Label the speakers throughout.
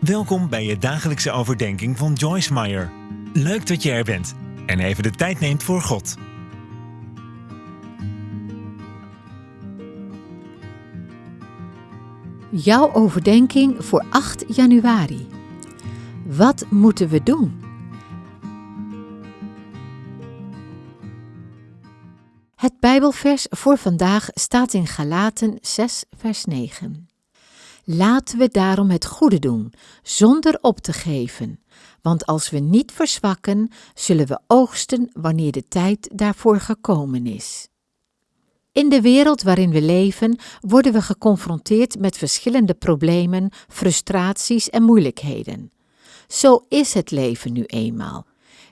Speaker 1: Welkom bij je dagelijkse overdenking van Joyce Meyer. Leuk dat je er bent en even de tijd neemt voor God.
Speaker 2: Jouw overdenking voor 8 januari. Wat moeten we doen? Het Bijbelvers voor vandaag staat in Galaten 6, vers 9. Laten we daarom het goede doen, zonder op te geven, want als we niet verzwakken, zullen we oogsten wanneer de tijd daarvoor gekomen is. In de wereld waarin we leven worden we geconfronteerd met verschillende problemen, frustraties en moeilijkheden. Zo is het leven nu eenmaal.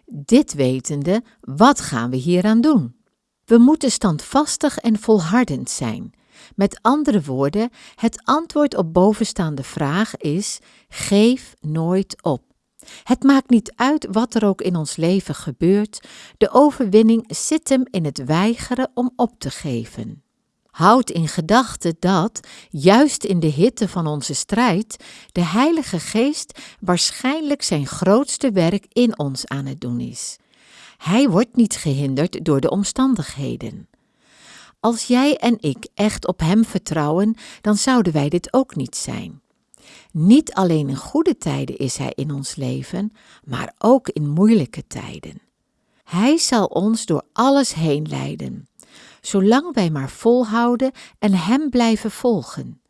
Speaker 2: Dit wetende, wat gaan we hieraan doen? We moeten standvastig en volhardend zijn. Met andere woorden, het antwoord op bovenstaande vraag is: geef nooit op. Het maakt niet uit wat er ook in ons leven gebeurt, de overwinning zit hem in het weigeren om op te geven. Houd in gedachten dat, juist in de hitte van onze strijd, de Heilige Geest waarschijnlijk zijn grootste werk in ons aan het doen is. Hij wordt niet gehinderd door de omstandigheden. Als jij en ik echt op Hem vertrouwen, dan zouden wij dit ook niet zijn. Niet alleen in goede tijden is Hij in ons leven, maar ook in moeilijke tijden. Hij zal ons door alles heen leiden, zolang wij maar volhouden en Hem blijven volgen.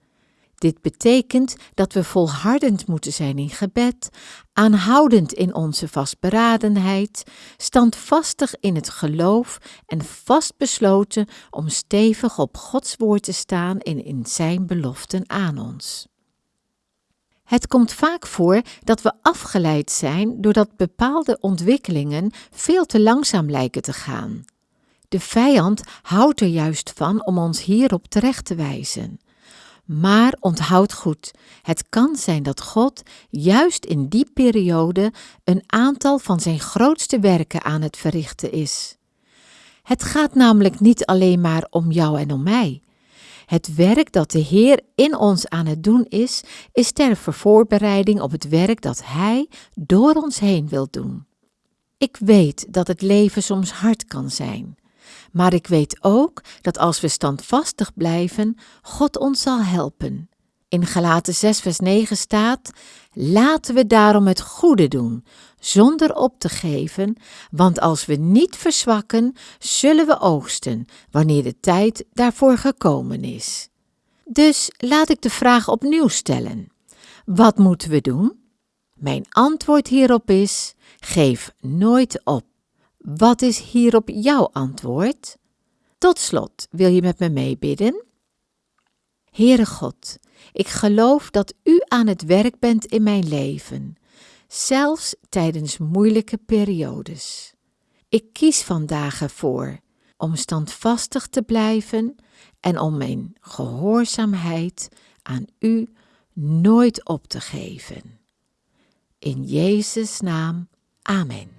Speaker 2: Dit betekent dat we volhardend moeten zijn in gebed, aanhoudend in onze vastberadenheid, standvastig in het geloof en vastbesloten om stevig op Gods woord te staan en in Zijn beloften aan ons. Het komt vaak voor dat we afgeleid zijn doordat bepaalde ontwikkelingen veel te langzaam lijken te gaan. De vijand houdt er juist van om ons hierop terecht te wijzen. Maar onthoud goed, het kan zijn dat God juist in die periode een aantal van zijn grootste werken aan het verrichten is. Het gaat namelijk niet alleen maar om jou en om mij. Het werk dat de Heer in ons aan het doen is, is ter voorbereiding op het werk dat Hij door ons heen wil doen. Ik weet dat het leven soms hard kan zijn. Maar ik weet ook dat als we standvastig blijven, God ons zal helpen. In Galaten 6, vers 9 staat: Laten we daarom het goede doen, zonder op te geven, want als we niet verzwakken, zullen we oogsten, wanneer de tijd daarvoor gekomen is. Dus laat ik de vraag opnieuw stellen: Wat moeten we doen? Mijn antwoord hierop is: geef nooit op. Wat is hierop jouw antwoord? Tot slot, wil je met me meebidden? Heere God, ik geloof dat U aan het werk bent in mijn leven, zelfs tijdens moeilijke periodes. Ik kies vandaag ervoor om standvastig te blijven en om mijn gehoorzaamheid aan U nooit op te geven. In Jezus' naam, amen.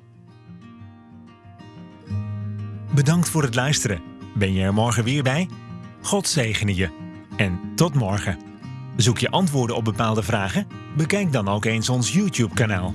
Speaker 1: Bedankt voor het luisteren. Ben je er morgen weer bij? God zegene je. En tot morgen. Zoek je antwoorden op bepaalde vragen? Bekijk dan ook eens ons YouTube-kanaal.